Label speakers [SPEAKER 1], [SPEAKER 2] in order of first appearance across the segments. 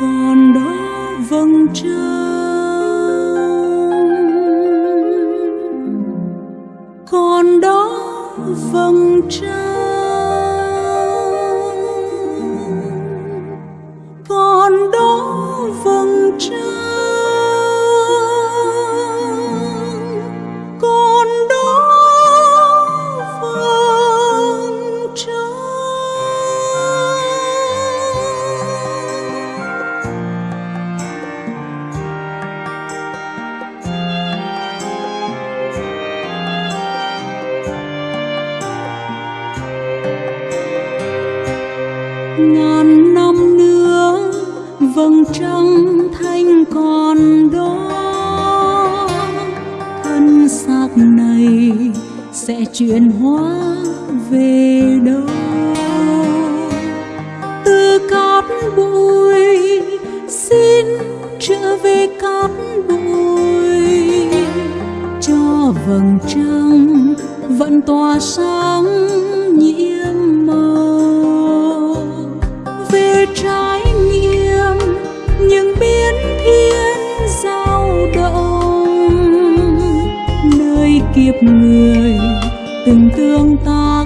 [SPEAKER 1] còn đó vầng trăng. Còn đó vầng trăng. Còn đó vầng trăng. Ngàn năm nữa, vầng trăng thanh còn đó. Thân xác này sẽ chuyển hóa về đâu? Từ cát bụi xin trở về cát bụi. Cho vầng trăng vẫn tỏa sáng nhiệm trái nghiêm nghiệm những biến thiên giao động. Nơi kiếp người từng tương tác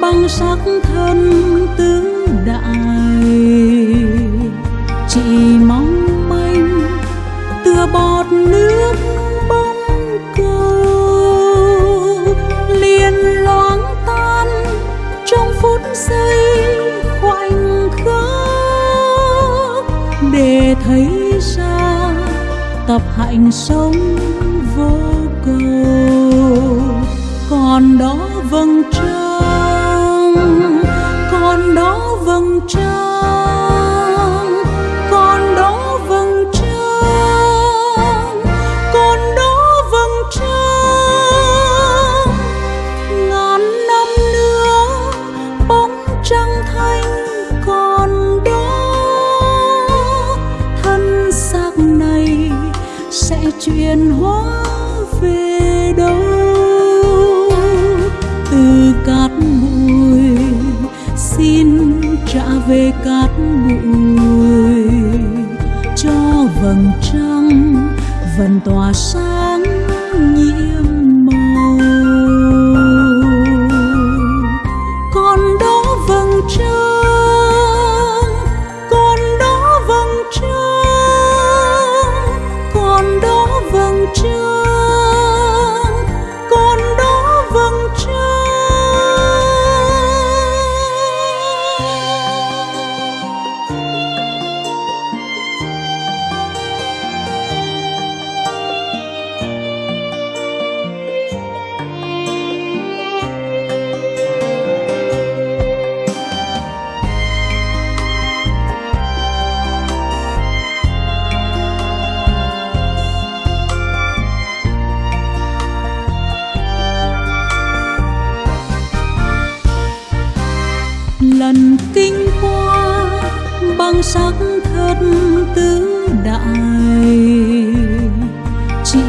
[SPEAKER 1] băng sắc thân tứ đại. Chỉ mong manh tựa bọt nước bóng cầu liền loáng tan trong phút giây khoảnh khắc. Để thấy ra tập hạnh sống vô cầu, còn đó vầng trăng đó vầng trăng còn đó vầng trăng còn đó vầng trăng. Ngàn năm nữa, bóng trăng thanh còn đó. Thân xác này sẽ chuyển hóa vẫn tỏa sáng nhiệm sắc thất tứ đại. Chỉ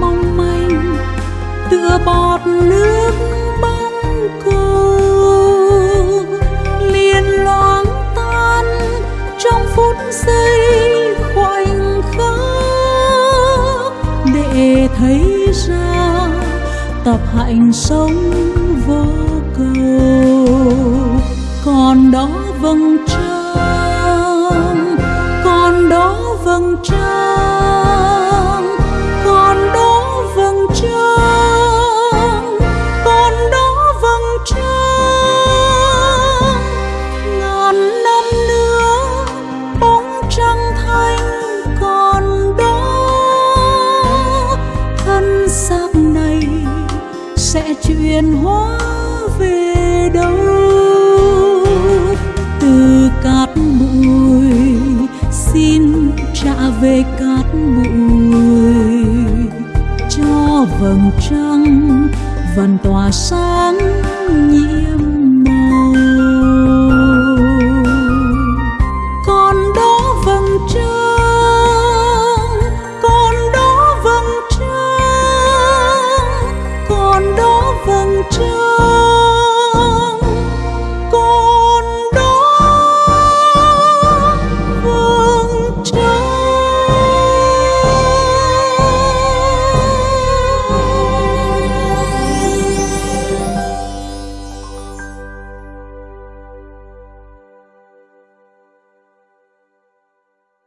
[SPEAKER 1] mong manh tựa bọt nước bóng cầu liền loáng tan trong phút giây khoảnh khắc. Để thấy ra tập hạnh sống vô cầu, còn đó vầng Chuyện chuyển hóa về đâu? Từ cát bụi, xin trả về cát bụi. Cho vầng trăng vần tỏa sáng nhiệm